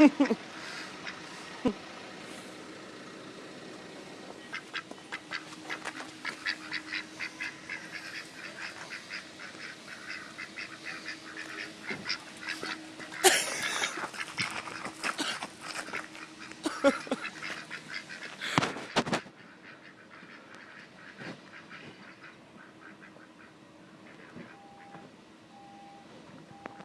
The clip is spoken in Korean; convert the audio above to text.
Ha ha ha.